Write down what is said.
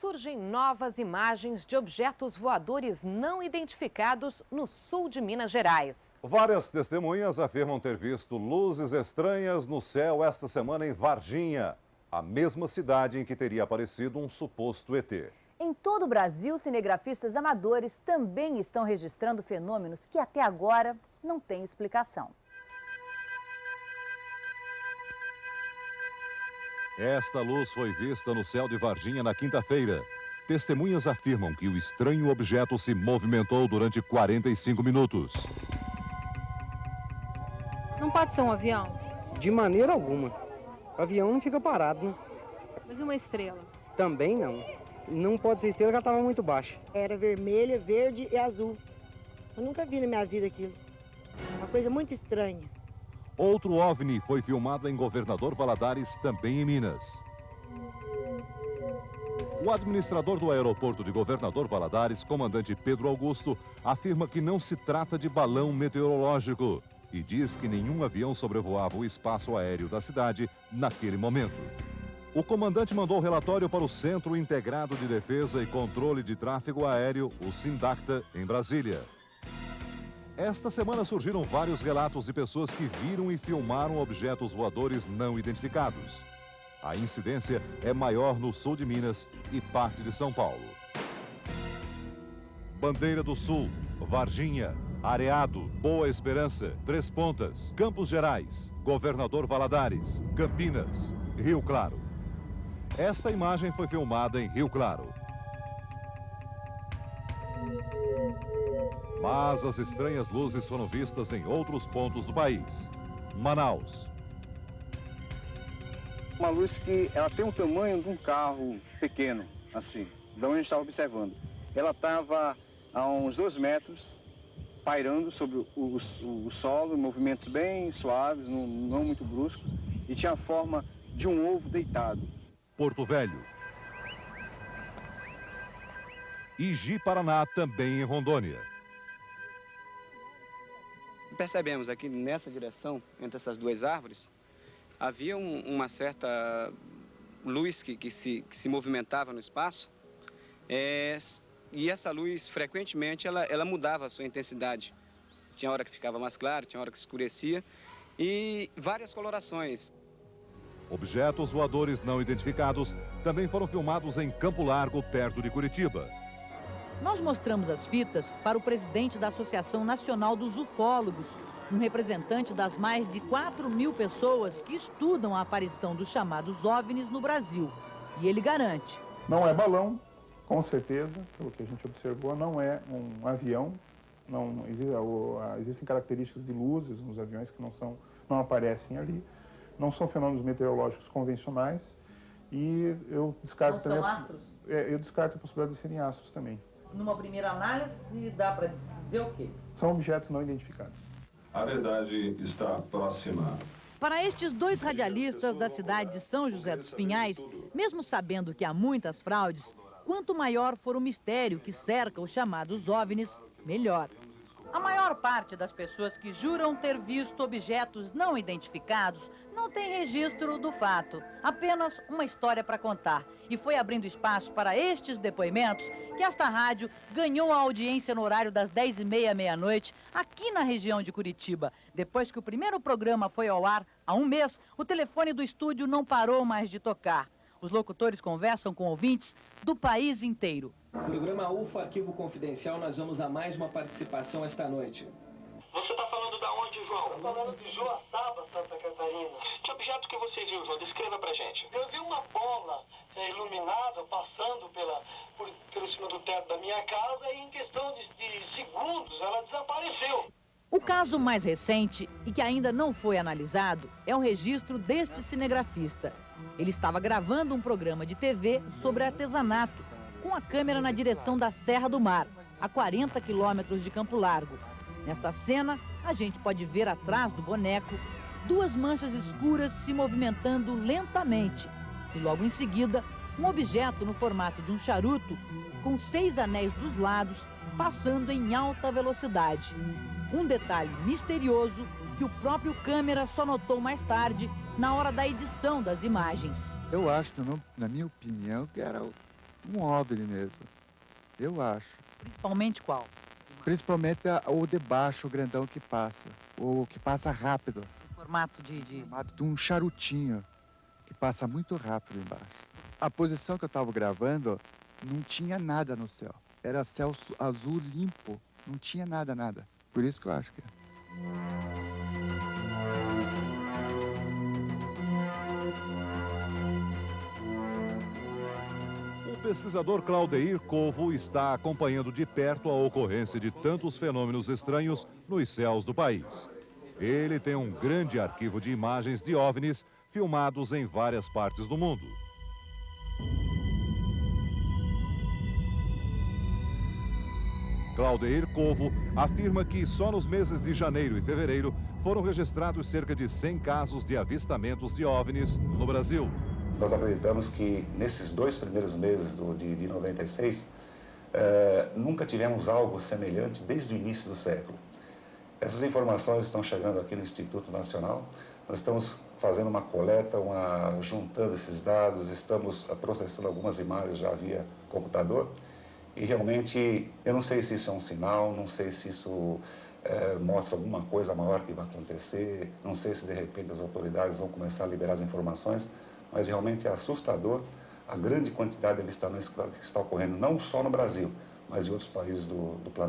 surgem novas imagens de objetos voadores não identificados no sul de Minas Gerais. Várias testemunhas afirmam ter visto luzes estranhas no céu esta semana em Varginha, a mesma cidade em que teria aparecido um suposto ET. Em todo o Brasil, cinegrafistas amadores também estão registrando fenômenos que até agora não têm explicação. Esta luz foi vista no céu de Varginha na quinta-feira. Testemunhas afirmam que o estranho objeto se movimentou durante 45 minutos. Não pode ser um avião? De maneira alguma. O avião não fica parado, né? Mas uma estrela? Também não. Não pode ser estrela, porque ela estava muito baixa. Era vermelha, verde e azul. Eu nunca vi na minha vida aquilo. Uma coisa muito estranha. Outro OVNI foi filmado em Governador Valadares, também em Minas. O administrador do aeroporto de Governador Valadares, comandante Pedro Augusto, afirma que não se trata de balão meteorológico e diz que nenhum avião sobrevoava o espaço aéreo da cidade naquele momento. O comandante mandou relatório para o Centro Integrado de Defesa e Controle de Tráfego Aéreo, o SINDACTA, em Brasília. Esta semana surgiram vários relatos de pessoas que viram e filmaram objetos voadores não identificados. A incidência é maior no sul de Minas e parte de São Paulo. Bandeira do Sul, Varginha, Areado, Boa Esperança, Três Pontas, Campos Gerais, Governador Valadares, Campinas, Rio Claro. Esta imagem foi filmada em Rio Claro. Mas as estranhas luzes foram vistas em outros pontos do país. Manaus. Uma luz que ela tem o tamanho de um carro pequeno, assim, de onde a gente estava observando. Ela estava a uns dois metros, pairando sobre o, o, o solo, movimentos bem suaves, não, não muito bruscos, e tinha a forma de um ovo deitado. Porto Velho. Igi Paraná, também em Rondônia percebemos aqui nessa direção, entre essas duas árvores, havia um, uma certa luz que, que, se, que se movimentava no espaço é, e essa luz, frequentemente, ela, ela mudava a sua intensidade. Tinha hora que ficava mais clara, tinha hora que escurecia e várias colorações. Objetos voadores não identificados também foram filmados em Campo Largo, perto de Curitiba. Nós mostramos as fitas para o presidente da Associação Nacional dos Ufólogos, um representante das mais de 4 mil pessoas que estudam a aparição dos chamados OVNIs no Brasil. E ele garante. Não é balão, com certeza, pelo que a gente observou, não é um avião. Não, existem características de luzes nos aviões que não, são, não aparecem ali. Não são fenômenos meteorológicos convencionais. E eu descarto não também. São astros? É, eu descarto a possibilidade de serem astros também numa primeira análise, dá para dizer o quê? São objetos não identificados. A verdade está próxima. Para estes dois radialistas da cidade de São José dos Pinhais, mesmo sabendo que há muitas fraudes, quanto maior for o mistério que cerca os chamados OVNIs, melhor. A maior parte das pessoas que juram ter visto objetos não identificados não tem registro do fato, apenas uma história para contar. E foi abrindo espaço para estes depoimentos que esta rádio ganhou a audiência no horário das 10h30 meia-noite, aqui na região de Curitiba. Depois que o primeiro programa foi ao ar, há um mês, o telefone do estúdio não parou mais de tocar. Os locutores conversam com ouvintes do país inteiro. Programa UFA Arquivo Confidencial, nós vamos a mais uma participação esta noite. Você está falando da onde, João? Estou falando de Joaçaba, Santa Catarina. Que objeto que você viu, João? Descreva pra gente. Eu vi uma bola é, iluminada passando pela, por, pelo cima do teto da minha casa e em questão de, de segundos ela desapareceu. O caso mais recente e que ainda não foi analisado é o registro deste cinegrafista. Ele estava gravando um programa de TV sobre artesanato, com a câmera na direção da Serra do Mar, a 40 quilômetros de Campo Largo. Nesta cena, a gente pode ver atrás do boneco duas manchas escuras se movimentando lentamente. E logo em seguida, um objeto no formato de um charuto, com seis anéis dos lados, passando em alta velocidade. Um detalhe misterioso que o próprio câmera só notou mais tarde, na hora da edição das imagens. Eu acho, na minha opinião, que era um OVNI mesmo. Eu acho. Principalmente qual? Principalmente o de baixo, o grandão que passa. O que passa rápido. Em formato de, de... Formato de um charutinho que passa muito rápido embaixo. A posição que eu estava gravando não tinha nada no céu. Era céu azul limpo. Não tinha nada, nada. Por isso que eu acho que pesquisador Claudeir Covo está acompanhando de perto a ocorrência de tantos fenômenos estranhos nos céus do país. Ele tem um grande arquivo de imagens de OVNIs filmados em várias partes do mundo. Claudeir Covo afirma que só nos meses de janeiro e fevereiro foram registrados cerca de 100 casos de avistamentos de OVNIs no Brasil. Nós acreditamos que nesses dois primeiros meses do, de, de 96, eh, nunca tivemos algo semelhante desde o início do século. Essas informações estão chegando aqui no Instituto Nacional. Nós estamos fazendo uma coleta, uma, juntando esses dados, estamos processando algumas imagens já via computador. E realmente, eu não sei se isso é um sinal, não sei se isso eh, mostra alguma coisa maior que vai acontecer, não sei se de repente as autoridades vão começar a liberar as informações, mas realmente é assustador a grande quantidade de avistamentos que está- ocorrendo, não só no Brasil, mas em outros países do, do planeta.